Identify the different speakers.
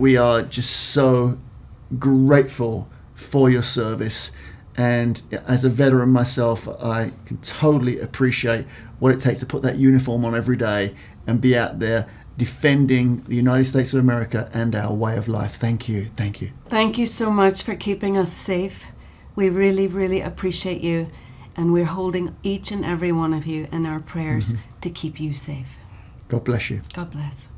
Speaker 1: We are just so grateful for your service. And as a veteran myself, I can totally appreciate what it takes to put that uniform on every day and be out there defending the United States of America and our way of life. Thank you. Thank you.
Speaker 2: Thank you so much for keeping us safe. We really, really appreciate you. And we're holding each and every one of you in our prayers mm-hmm. to keep you safe.
Speaker 1: God bless you.
Speaker 2: God bless.